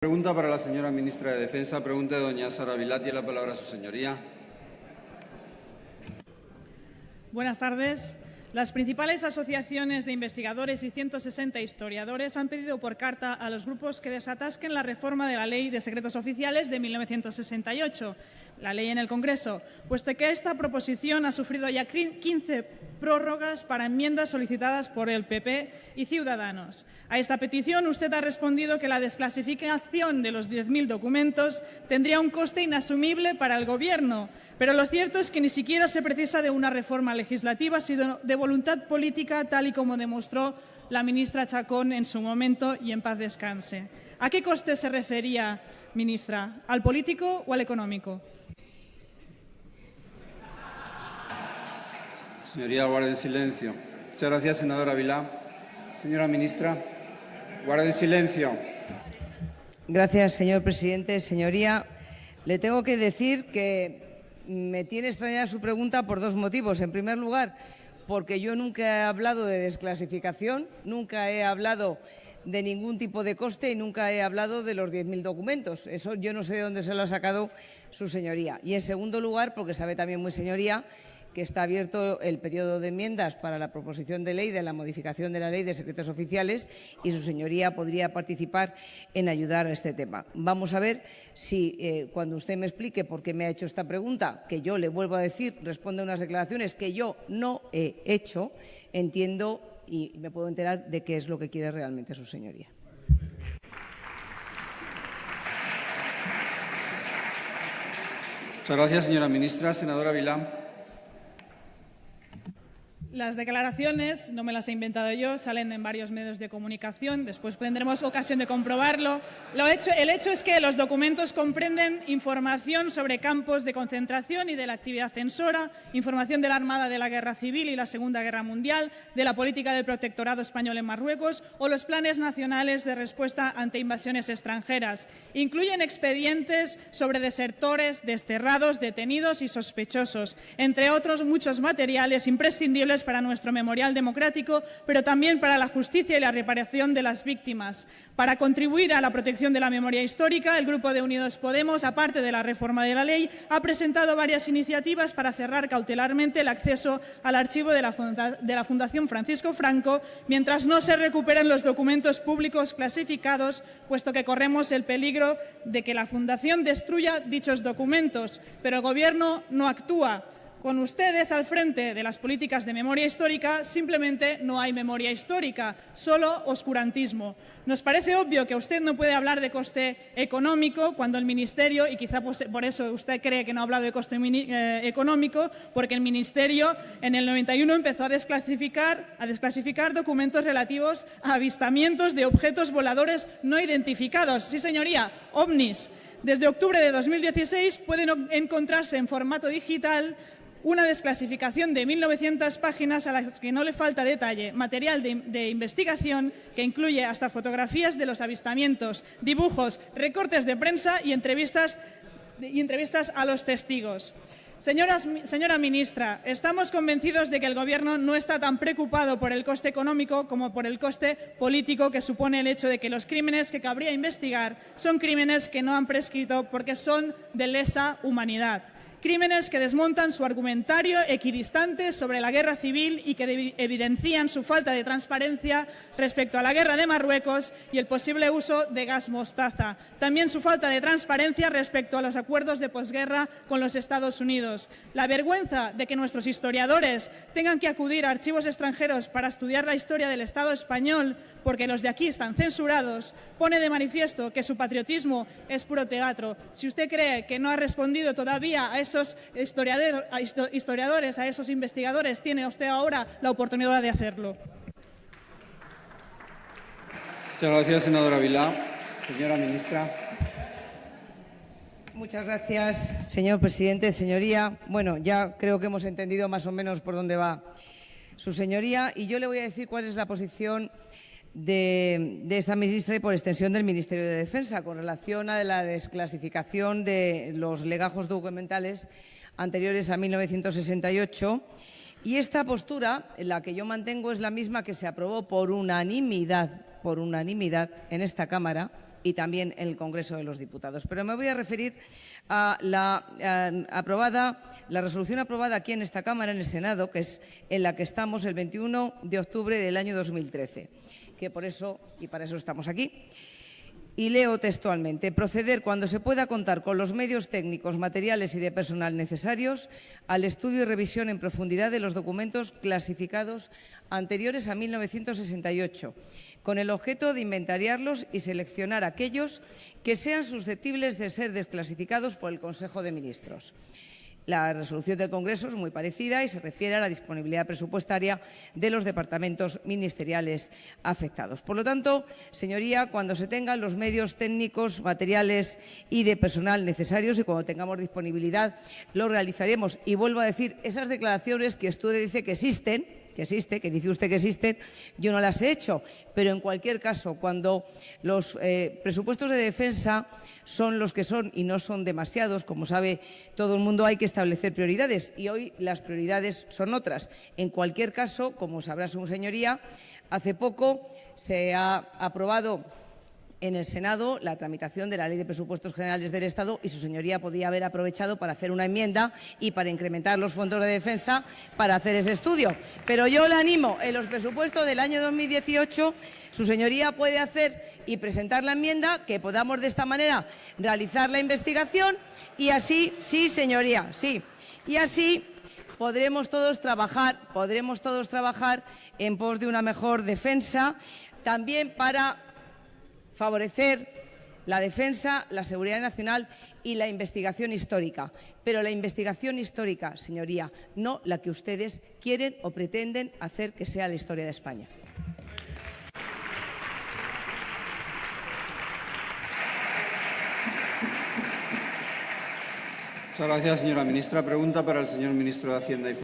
Pregunta para la señora ministra de Defensa. Pregunta de doña Sara Vilá. Tiene la palabra su señoría. Buenas tardes. Las principales asociaciones de investigadores y 160 historiadores han pedido por carta a los grupos que desatasquen la reforma de la Ley de Secretos Oficiales de 1968, la ley en el Congreso, puesto que esta proposición ha sufrido ya 15 prórrogas para enmiendas solicitadas por el PP y Ciudadanos. A esta petición usted ha respondido que la desclasificación de los 10.000 documentos tendría un coste inasumible para el Gobierno, pero lo cierto es que ni siquiera se precisa de una reforma legislativa, sino de voluntad política, tal y como demostró la ministra Chacón en su momento y en paz descanse. ¿A qué coste se refería, ministra? ¿Al político o al económico? Señoría, guarden silencio. Muchas gracias, senadora Vilá. Señora ministra, guarden silencio. Gracias, señor presidente. Señoría, le tengo que decir que me tiene extrañada su pregunta por dos motivos. En primer lugar, porque yo nunca he hablado de desclasificación, nunca he hablado de ningún tipo de coste y nunca he hablado de los 10.000 documentos. Eso yo no sé de dónde se lo ha sacado su señoría. Y en segundo lugar, porque sabe también muy señoría que está abierto el periodo de enmiendas para la proposición de ley de la modificación de la Ley de Secretos Oficiales y su señoría podría participar en ayudar a este tema. Vamos a ver si eh, cuando usted me explique por qué me ha hecho esta pregunta, que yo le vuelvo a decir, responde a unas declaraciones que yo no he hecho, entiendo y me puedo enterar de qué es lo que quiere realmente su señoría. Muchas gracias, señora ministra. Senadora Vilán. Las declaraciones, no me las he inventado yo, salen en varios medios de comunicación, después tendremos ocasión de comprobarlo. el hecho es que los documentos comprenden información sobre campos de concentración y de la actividad censora, información de la Armada de la Guerra Civil y la Segunda Guerra Mundial, de la política del protectorado español en Marruecos o los planes nacionales de respuesta ante invasiones extranjeras. Incluyen expedientes sobre desertores, desterrados, detenidos y sospechosos, entre otros muchos materiales imprescindibles para nuestro memorial democrático, pero también para la justicia y la reparación de las víctimas. Para contribuir a la protección de la memoria histórica, el Grupo de Unidos Podemos, aparte de la reforma de la ley, ha presentado varias iniciativas para cerrar cautelarmente el acceso al archivo de la, Fundación Francisco Franco mientras no se recuperen los documentos públicos clasificados, puesto que corremos el peligro de que la Fundación destruya dichos documentos, pero el Gobierno no actúa. Con ustedes al frente de las políticas de memoria histórica simplemente no hay memoria histórica, solo oscurantismo. Nos parece obvio que usted no puede hablar de coste económico cuando el Ministerio, y quizá por eso usted cree que no ha hablado de coste eh, económico, porque el Ministerio en el 91 empezó a desclasificar documentos relativos a avistamientos de objetos voladores no identificados. Sí, señoría, ovnis. Desde octubre de 2016 pueden encontrarse en formato digital una desclasificación de 1.900 páginas a las que no le falta detalle, material de, investigación que incluye hasta fotografías de los avistamientos, dibujos, recortes de prensa y entrevistas, y entrevistas a los testigos. Señora ministra, estamos convencidos de que el Gobierno no está tan preocupado por el coste económico como por el coste político que supone el hecho de que los crímenes que cabría investigar son crímenes que no han prescrito porque son de lesa humanidad. Crímenes que desmontan su argumentario equidistante sobre la guerra civil y que evidencian su falta de transparencia respecto a la guerra de Marruecos y el posible uso de gas mostaza. También su falta de transparencia respecto a los acuerdos de posguerra con los Estados Unidos. La vergüenza de que nuestros historiadores tengan que acudir a archivos extranjeros para estudiar la historia del Estado español porque los de aquí están censurados, pone de manifiesto que su patriotismo es puro teatro. Si usted cree que no ha respondido todavía a esos historiadores, a esos investigadores, tiene usted ahora la oportunidad de hacerlo. Muchas gracias, senadora Vilá. Señora ministra. Muchas gracias, señor presidente. Señoría, bueno, ya creo que hemos entendido más o menos por dónde va su señoría y yo le voy a decir cuál es la posición de, esta ministra y por extensión del Ministerio de Defensa con relación a la desclasificación de los legajos documentales anteriores a 1968. Y esta postura, la que yo mantengo, es la misma que se aprobó por unanimidad, por unanimidad en esta Cámara y también en el Congreso de los Diputados. Pero me voy a referir a la, aprobada, la resolución aprobada aquí en esta Cámara, en el Senado, que es en la que estamos el 21 de octubre del año 2013, que por eso y para eso estamos aquí. Y leo textualmente, proceder cuando se pueda contar con los medios técnicos, materiales y de personal necesarios al estudio y revisión en profundidad de los documentos clasificados anteriores a 1968, con el objeto de inventariarlos y seleccionar aquellos que sean susceptibles de ser desclasificados por el Consejo de Ministros. La resolución del Congreso es muy parecida y se refiere a la disponibilidad presupuestaria de los departamentos ministeriales afectados. Por lo tanto, señoría, cuando se tengan los medios técnicos, materiales y de personal necesarios y cuando tengamos disponibilidad, lo realizaremos. Y vuelvo a decir, esas declaraciones que usted dice que existen, existe, que dice usted que existen, yo no las he hecho. Pero en cualquier caso, cuando los eh, presupuestos de defensa son los que son y no son demasiados, como sabe todo el mundo, hay que establecer prioridades y hoy las prioridades son otras. En cualquier caso, como sabrá su señoría, hace poco se ha aprobado en el Senado la tramitación de la Ley de Presupuestos Generales del Estado y su señoría podía haber aprovechado para hacer una enmienda y para incrementar los fondos de defensa para hacer ese estudio. Pero yo le animo, en los presupuestos del año 2018, su señoría puede hacer y presentar la enmienda que podamos de esta manera realizar la investigación y así, sí, señoría, sí, y así podremos todos trabajar, podremos todos trabajar en pos de una mejor defensa, también para favorecer la defensa, la seguridad nacional y la investigación histórica. Pero la investigación histórica, señoría, no la que ustedes quieren o pretenden hacer que sea la historia de España. Muchas gracias, señora ministra. Pregunta para el señor ministro de Hacienda y